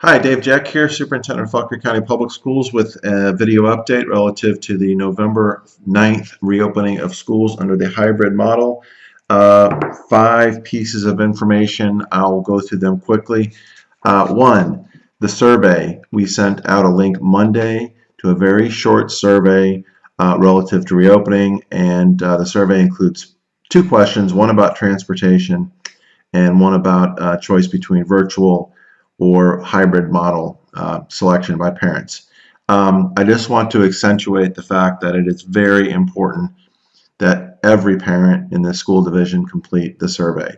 Hi, Dave Jeck here, Superintendent of Fauquier County Public Schools with a video update relative to the November 9th reopening of schools under the hybrid model. Uh, five pieces of information. I'll go through them quickly. Uh, one, the survey. We sent out a link Monday to a very short survey uh, relative to reopening, and uh, the survey includes two questions, one about transportation and one about uh, choice between virtual or hybrid model uh, selection by parents. Um, I just want to accentuate the fact that it is very important that every parent in the school division complete the survey.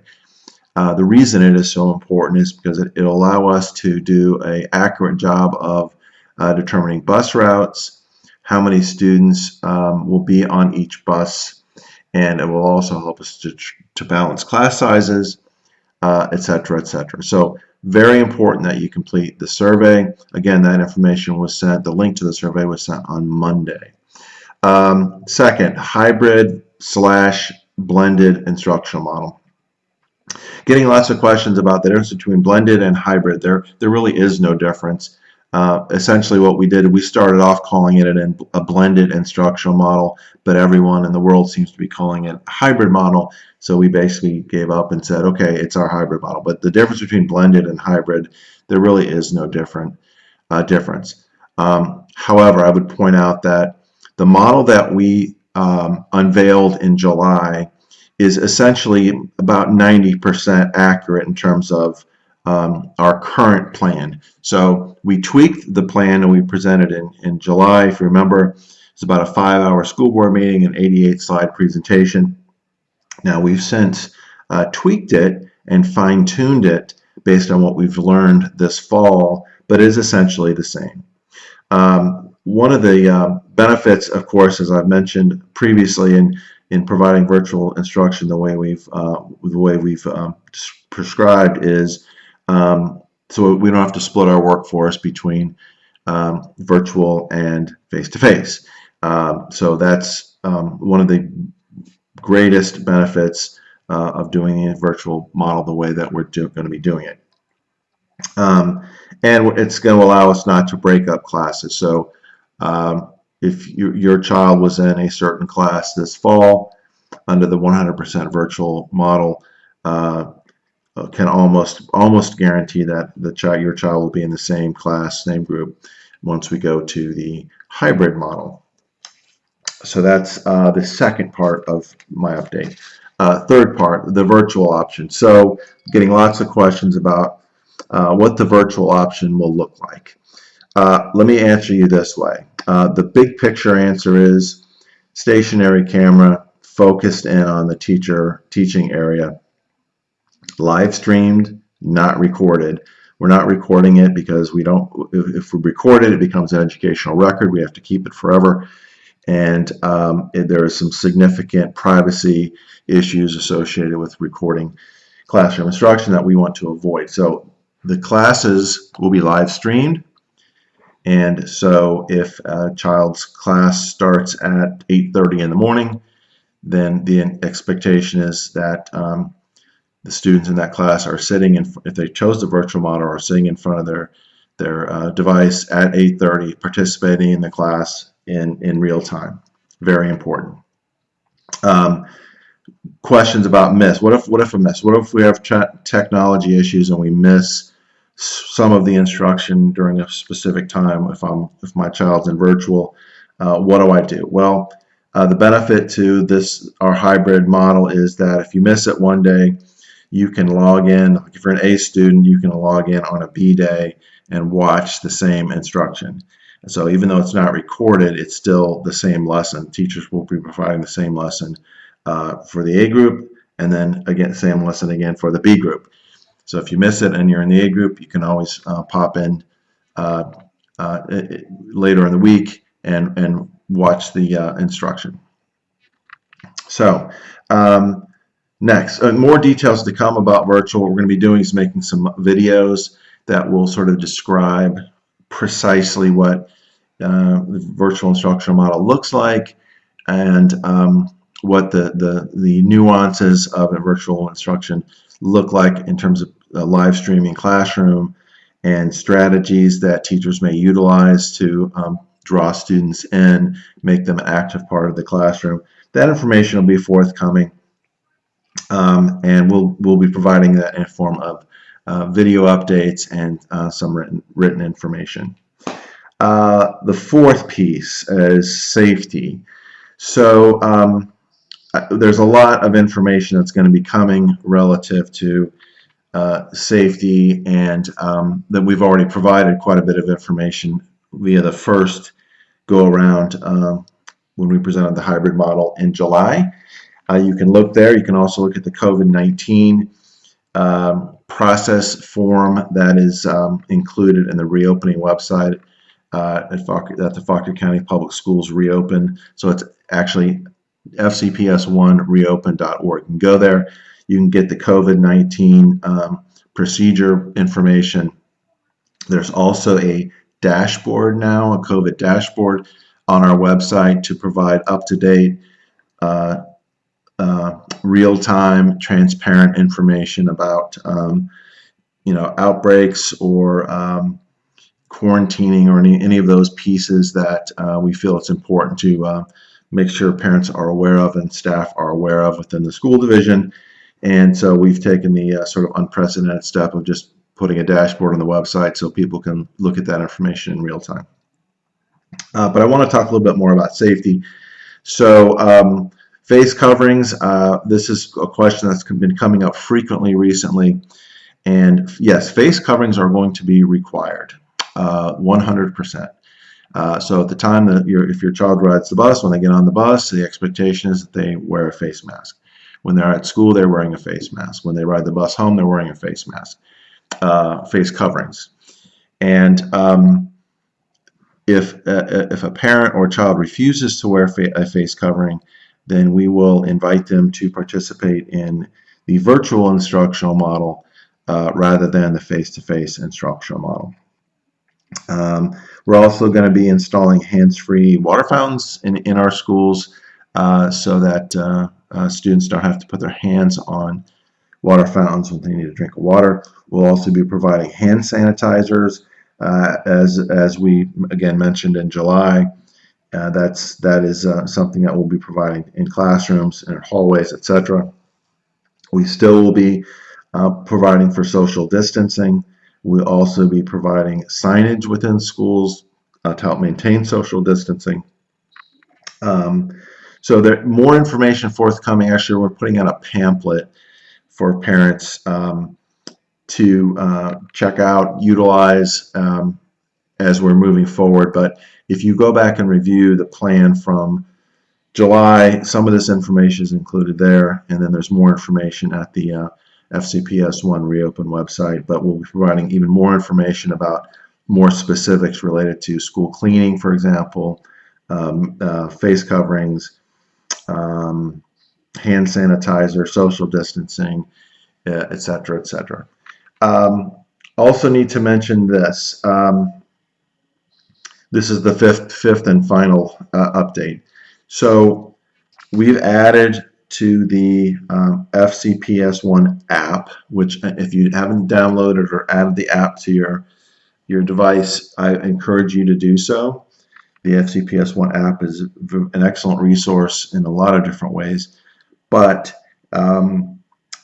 Uh, the reason it is so important is because it, will allow us to do a accurate job of uh, determining bus routes, how many students um, will be on each bus, and it will also help us to, to balance class sizes, etc., uh, etc. Et so very important that you complete the survey. Again, that information was sent, the link to the survey was sent on Monday. Um, second, hybrid slash blended instructional model. Getting lots of questions about the difference between blended and hybrid. There, there really is no difference. Uh, essentially what we did, we started off calling it an, a blended instructional model, but everyone in the world seems to be calling it a hybrid model. So we basically gave up and said, okay, it's our hybrid model. But the difference between blended and hybrid, there really is no different uh, difference. Um, however, I would point out that the model that we um, unveiled in July is essentially about 90% accurate in terms of um, our current plan. So we tweaked the plan and we presented in, in July. If you remember, it's about a five-hour school board meeting and 88-slide presentation. Now we've since uh, tweaked it and fine-tuned it based on what we've learned this fall, but is essentially the same. Um, one of the uh, benefits, of course, as I've mentioned previously in, in providing virtual instruction the way we've, uh, the way we've um, prescribed is um, so we don't have to split our workforce between um, virtual and face-to-face. -face. Um, so that's one of the greatest benefits uh, of doing a virtual model the way that we're going to be doing it. Um, and it's going to allow us not to break up classes. So um, if you, your child was in a certain class this fall under the 100% virtual model, uh, uh, can almost almost guarantee that the child, your child will be in the same class, same group once we go to the hybrid model. So that's uh, the second part of my update. Uh, third part, the virtual option. So getting lots of questions about uh, what the virtual option will look like. Uh, let me answer you this way. Uh, the big picture answer is stationary camera focused in on the teacher teaching area live streamed, not recorded. We're not recording it because we don't, if, if we record it, it becomes an educational record. We have to keep it forever. And um, there are some significant privacy issues associated with recording classroom instruction that we want to avoid. So the classes will be live streamed. And so if a child's class starts at 8.30 in the morning, then the expectation is that um, the students in that class are sitting in, if they chose the virtual model, are sitting in front of their their uh, device at 8.30 participating in the class in, in real time. Very important. Um, questions about miss. What if, what if a miss? What if we have technology issues and we miss some of the instruction during a specific time if, I'm, if my child's in virtual? Uh, what do I do? Well, uh, the benefit to this, our hybrid model is that if you miss it one day, you can log in, if you're an A student, you can log in on a B day and watch the same instruction. So even though it's not recorded, it's still the same lesson. Teachers will be providing the same lesson uh, for the A group and then again, same lesson again for the B group. So if you miss it and you're in the A group, you can always uh, pop in uh, uh later in the week and, and watch the uh, instruction. So um, Next, uh, more details to come about virtual. What we're going to be doing is making some videos that will sort of describe precisely what uh, the virtual instructional model looks like and um, what the, the, the nuances of a virtual instruction look like in terms of live streaming classroom and strategies that teachers may utilize to um, draw students in, make them an active part of the classroom. That information will be forthcoming, um, and we'll we'll be providing that in form of video updates and uh, some written written information. Uh, the fourth piece is safety. So um, there's a lot of information that's going to be coming relative to uh, safety and um, that we've already provided quite a bit of information via the first go around um, when we presented the hybrid model in July. Uh, you can look there. You can also look at the COVID-19 um, process form that is um, included in the reopening website uh, at that the Fauquier County Public Schools reopen. So it's actually fcps1reopen.org. You can go there. You can get the COVID-19 um, procedure information. There's also a dashboard now, a COVID dashboard on our website to provide up-to-date, uh, uh, real-time, transparent information about, um, you know, outbreaks or um, quarantining or any, any of those pieces that uh, we feel it's important to uh, make sure parents are aware of and staff are aware of within the school division. And so we've taken the uh, sort of unprecedented step of just putting a dashboard on the website so people can look at that information in real time. Uh, but I want to talk a little bit more about safety. So um, face coverings, uh, this is a question that's been coming up frequently recently. And yes, face coverings are going to be required, 100%. Uh, uh, so at the time that your, if your child rides the bus, when they get on the bus, the expectation is that they wear a face mask. When they're at school, they're wearing a face mask. When they ride the bus home, they're wearing a face mask, uh, face coverings. And um, if, uh, if a parent or child refuses to wear fa a face covering, then we will invite them to participate in the virtual instructional model uh, rather than the face-to-face -face instructional model. Um, we're also going to be installing hands-free water fountains in, in our schools uh, so that uh, uh, students don't have to put their hands on water fountains when they need a drink of water. We'll also be providing hand sanitizers uh, as, as we again mentioned in July. Uh, that's, that is uh, something that we'll be providing in classrooms, in hallways, etc. We still will be providing for social distancing. We'll also be providing signage within schools uh, to help maintain social distancing. Um, so there more information forthcoming. Actually, we're putting out a pamphlet for parents um, to uh, check out, utilize um, as we're moving forward. But if you go back and review the plan from July, some of this information is included there, and then there's more information at the uh, FCPS1 reopen website, but we'll be providing even more information about more specifics related to school cleaning, for example, um, uh, face coverings, um, hand sanitizer, social distancing, etc., uh, etc. Et um, also need to mention this. Um, this is the fifth, fifth and final uh, update. So we've added to the um, FCPS1 app, which uh, if you haven't downloaded or added the app to your, your device, I encourage you to do so. The FCPS1 app is an excellent resource in a lot of different ways, but um,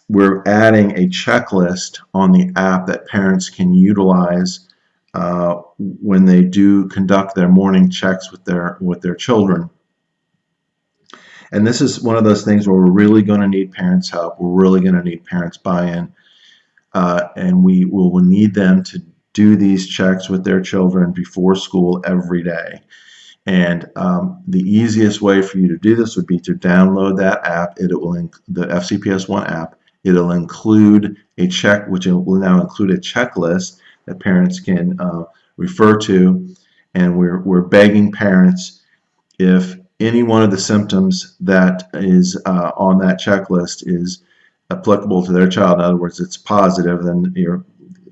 we're adding a checklist on the app that parents can utilize uh, when they do conduct their morning checks with their with their children. And this is one of those things where we're really going to need parents' help. We're really going to need parents' buy-in. Uh, and we will need them to do these checks with their children before school every day. And um, the easiest way for you to do this would be to download that app. It will the FCPS One app. It'll include a check, which will now include a checklist that parents can uh, refer to. And we're we're begging parents if any one of the symptoms that is uh, on that checklist is applicable to their child, in other words, it's positive, then you're,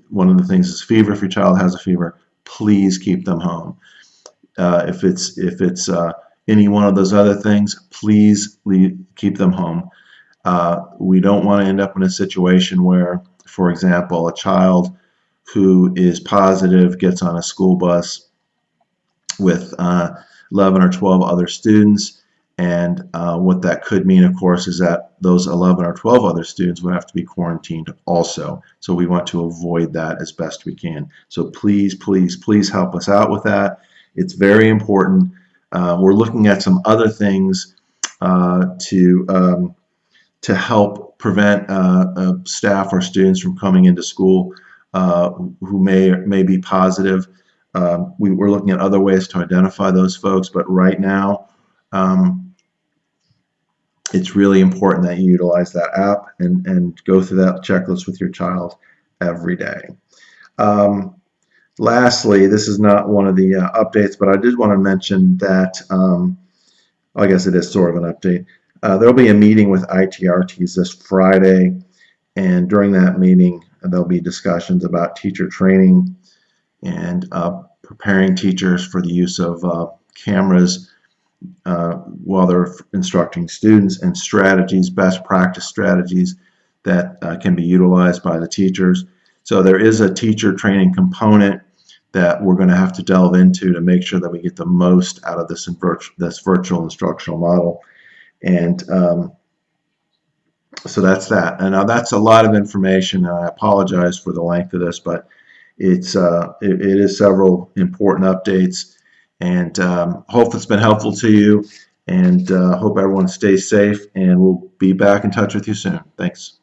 one of the things is fever. If your child has a fever, please keep them home. Uh, if it's if it's uh, any one of those other things, please leave, keep them home. Uh, we don't want to end up in a situation where, for example, a child who is positive gets on a school bus with uh, 11 or 12 other students. And uh, what that could mean, of course, is that those 11 or 12 other students would have to be quarantined also. So we want to avoid that as best we can. So please, please, please help us out with that. It's very important. Uh, we're looking at some other things uh, to um, to help prevent uh, uh, staff or students from coming into school who may may be positive. Um, we, are looking at other ways to identify those folks, but right now, um, it's really important that you utilize that app and, and go through that checklist with your child every day. Um, lastly, this is not one of the uh, updates, but I did want to mention that, um, I guess it is sort of an update. Uh, there'll be a meeting with ITRTs this Friday, and during that meeting, there'll be discussions about teacher training and uh, preparing teachers for the use of uh, cameras uh, while they're instructing students and strategies, best practice strategies that uh, can be utilized by the teachers. So there is a teacher training component that we're going to have to delve into to make sure that we get the most out of this, this virtual instructional model. And um, so that's that. And now that's a lot of information. I apologize for the length of this, but it's uh, it, it is several important updates. And um, hope it's been helpful to you. And uh, hope everyone stays safe. And we'll be back in touch with you soon. Thanks.